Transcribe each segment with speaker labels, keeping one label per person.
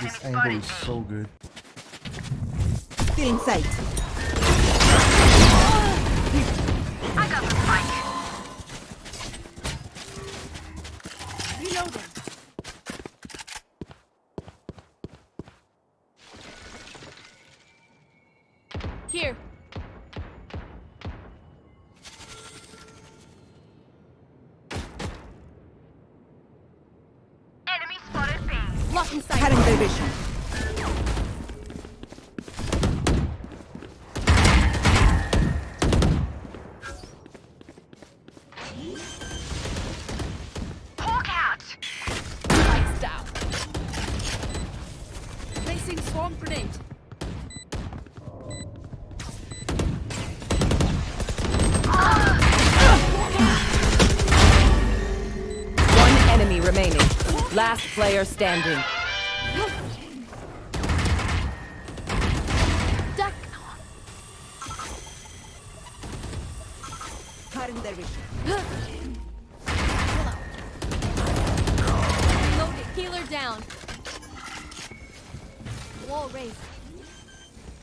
Speaker 1: This angle is so good.
Speaker 2: Still in sight.
Speaker 3: I got the spike.
Speaker 2: Reloading.
Speaker 4: Blocking sight.
Speaker 2: Cutting their vision.
Speaker 3: Out.
Speaker 4: Lights down. Placing swarm grenade.
Speaker 5: Last player standing.
Speaker 4: Duck.
Speaker 2: Cutting their vision.
Speaker 4: Healer down. Wall raised.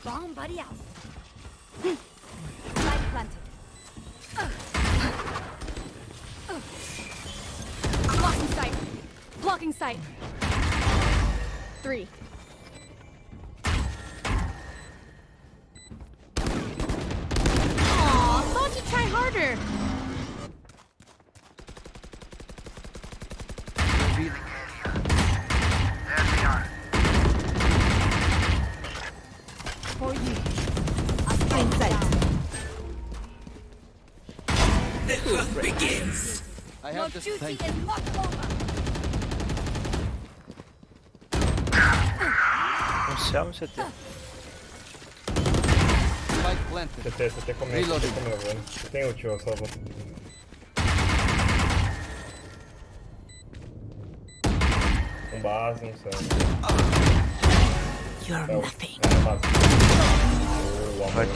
Speaker 4: Bomb buddy out. Light planted. Uh. Uh. Uh. Blocking sight. Blocking sight. Three. Aw, thought you'd try harder.
Speaker 6: Revealing area. There they are.
Speaker 4: For you.
Speaker 2: Still in sight.
Speaker 6: I have this.
Speaker 4: duty is not over.
Speaker 7: Céu no CT.
Speaker 8: CT, CT comeu. CT comeu, velho. Você tem ult, ó, salvo. Com base, não sei.
Speaker 2: You're
Speaker 8: É,
Speaker 2: nothing.
Speaker 8: é, base. O amor.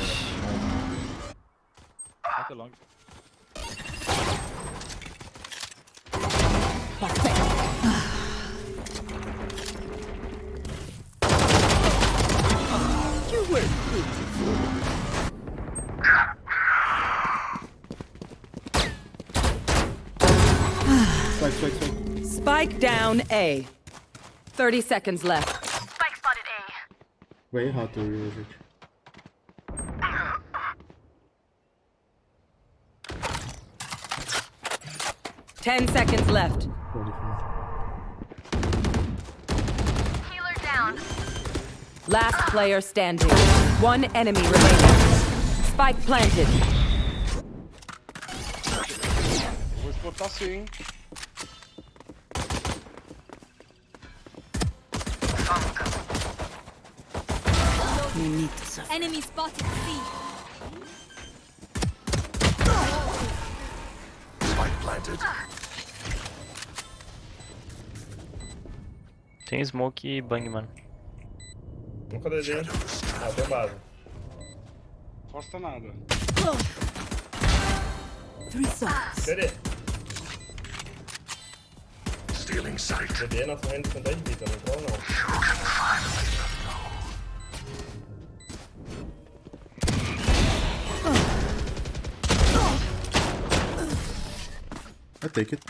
Speaker 1: Spike, spike, spike.
Speaker 5: Spike down A. 30 seconds left.
Speaker 3: Spike spotted A.
Speaker 1: Way hard to realize it.
Speaker 5: Ten seconds left.
Speaker 1: 45.
Speaker 3: Healer down.
Speaker 5: Last player standing. One enemy remaining. Spike planted.
Speaker 9: Vou
Speaker 2: Bonito, só.
Speaker 4: Enemy spotted C. Spike planted.
Speaker 7: Tem smoke e bang, mano.
Speaker 8: Nunca dei dele. Ah.
Speaker 9: Costa nada.
Speaker 2: Three shots.
Speaker 8: Cadê? Stealing sight. Cadê na frente com 10 vidas, não tá entrou não.
Speaker 1: I take it.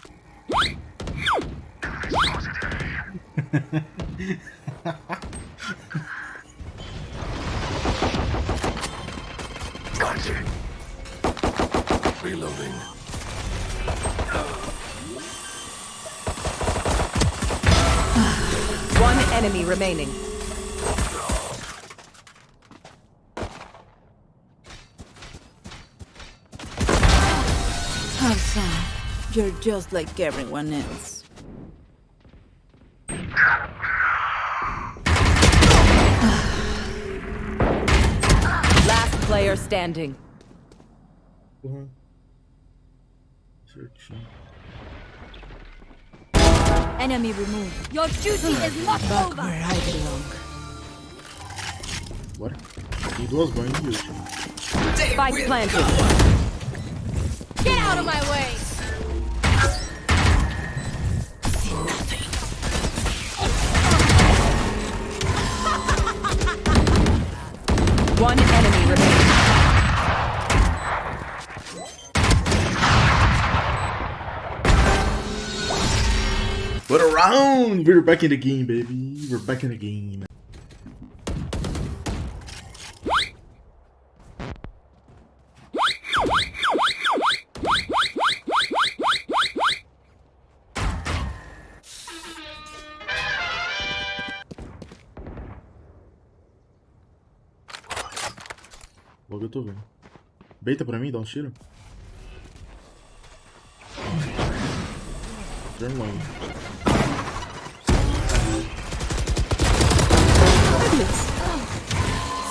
Speaker 5: One enemy remaining.
Speaker 2: How sad. You're just like everyone else.
Speaker 5: Last player standing.
Speaker 1: Porra. Certinho.
Speaker 4: Enemy removed. Your duty is not
Speaker 2: Back
Speaker 4: over.
Speaker 2: where I belong.
Speaker 1: Bora. Tem duas banhas de ult.
Speaker 5: Spike planted.
Speaker 4: Get out of my way.
Speaker 5: One enemy remaining.
Speaker 1: What a round! We're back in the game, baby. We're back in the game. Logo eu tô vendo. Beita pra mim, dá um tiro. Turn.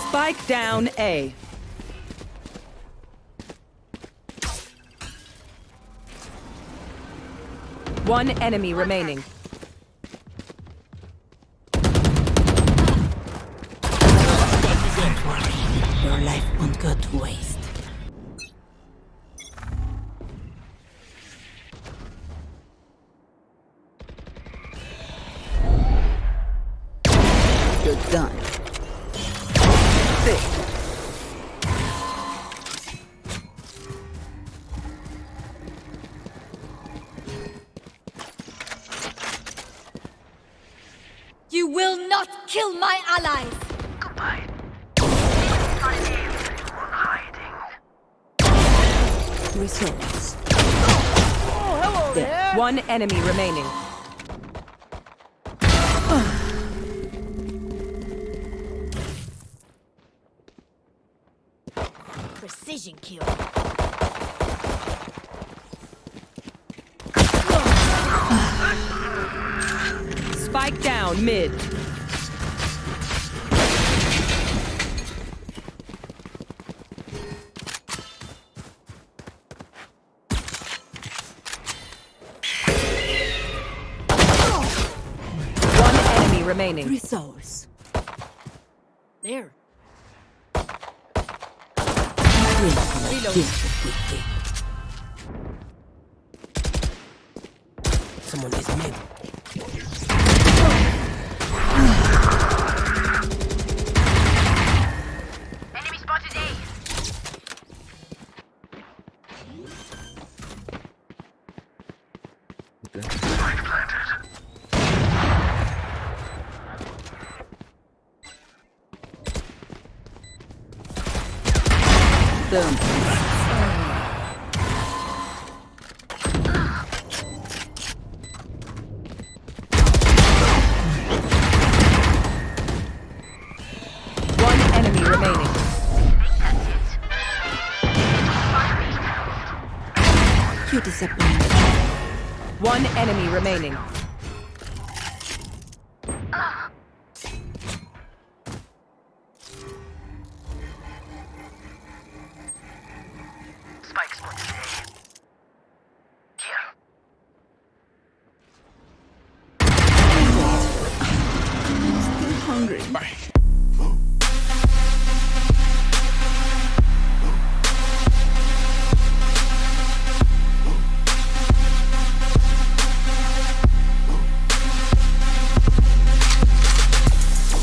Speaker 5: Spike down A. One enemy remaining.
Speaker 2: Your life won't go to waste. You're done.
Speaker 4: You
Speaker 2: Results.
Speaker 5: One enemy remaining.
Speaker 4: Precision kill.
Speaker 5: Spike down mid. Enemy remaining.
Speaker 2: Results.
Speaker 4: There.
Speaker 2: Reload.
Speaker 10: Someone is mid.
Speaker 3: Enemy spotted A.
Speaker 1: Okay.
Speaker 2: Boom.
Speaker 5: One enemy remaining.
Speaker 2: You disappoint.
Speaker 5: One enemy remaining. Bye.